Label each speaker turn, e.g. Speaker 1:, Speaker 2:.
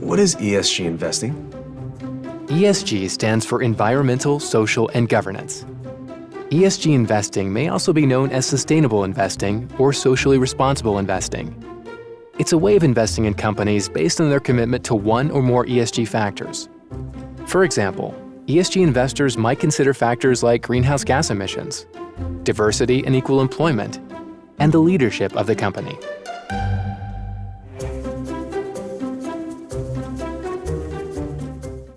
Speaker 1: What is ESG investing?
Speaker 2: ESG stands for Environmental, Social, and Governance. ESG investing may also be known as sustainable investing or socially responsible investing. It's a way of investing in companies based on their commitment to one or more ESG factors. For example, ESG investors might consider factors like greenhouse gas emissions, diversity and equal employment, and the leadership of the company.